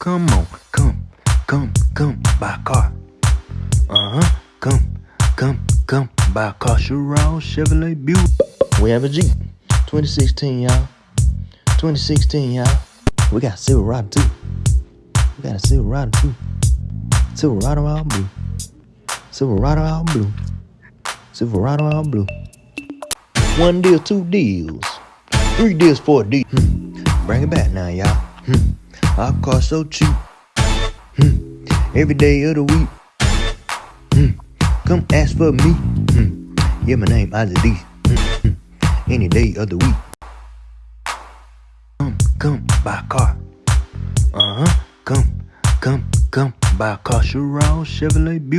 Come on, come, come, come by car. Uh huh. Come, come, come by car. Chiron, Chevrolet, Buick. We have a Jeep. 2016, y'all. 2016, y'all. We got Silverado too. We got a Silverado too. Silverado all blue. Silverado all blue. Silverado all blue. One deal, two deals. Three deals, four deals. Hmm. Bring it back now, y'all. Hmm. Our car so cheap. Hmm. Every day of the week. Hmm. Come ask for me. Hmm. Yeah, my name Isaac D. Hmm. Hmm. Any day of the week. Come, come by car. Uh huh. Come, come, come by car. Chiron, Chevrolet, Buick.